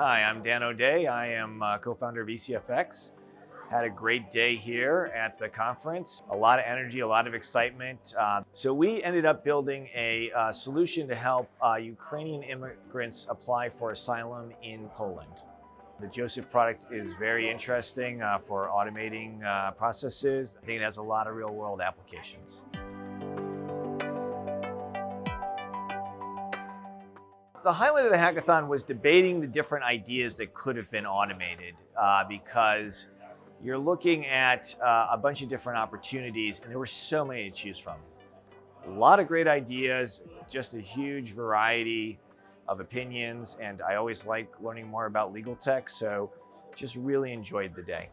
Hi, I'm Dan O'Day. I am uh, co-founder of ECFX. Had a great day here at the conference. A lot of energy, a lot of excitement. Uh, so we ended up building a uh, solution to help uh, Ukrainian immigrants apply for asylum in Poland. The Josef product is very interesting uh, for automating processes. I think it has a lot of real world applications. The highlight of the hackathon was debating the different ideas that could have been automated uh, because you're looking at uh, a bunch of different opportunities and there were so many to choose from. A lot of great ideas, just a huge variety of opinions, and I always like learning more about legal tech, so just really enjoyed the day.